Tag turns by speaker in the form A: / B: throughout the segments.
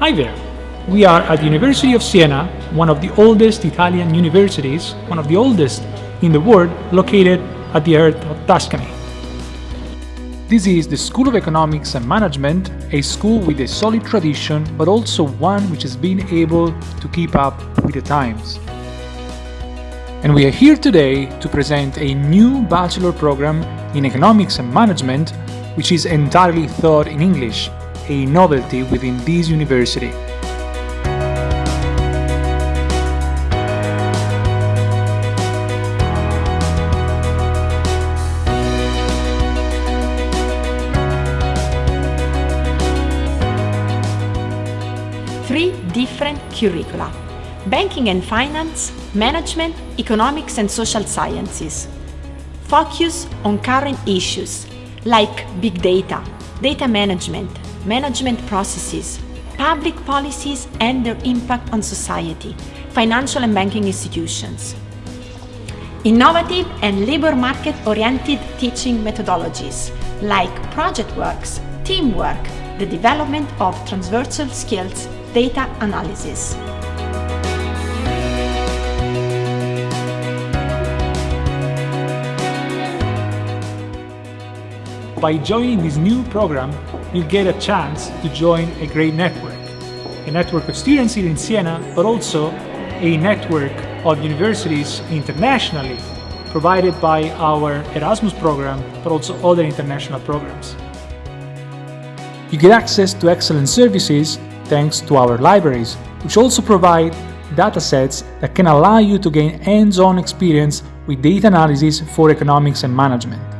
A: Hi there! We are at the University of Siena, one of the oldest Italian universities, one of the oldest in the world, located at the earth of Tuscany. This is the School of Economics and Management, a school with a solid tradition, but also one which has been able to keep up with the times. And we are here today to present a new bachelor program in Economics and Management, which is entirely taught in English, a novelty within this university.
B: Three different curricula. Banking and Finance, Management, Economics and Social Sciences. Focus on current issues like big data, data management, management processes, public policies and their impact on society, financial and banking institutions. Innovative and labor market-oriented teaching methodologies like project works, teamwork, the development of transversal skills, data analysis.
A: By joining this new program, you'll get a chance to join a great network. A network of students here in Siena, but also a network of universities internationally, provided by our Erasmus program, but also other international programs. You get access to excellent services thanks to our libraries, which also provide datasets that can allow you to gain hands-on experience with data analysis for economics and management.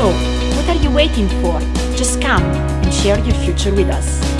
B: So, what are you waiting for? Just come and share your future with us.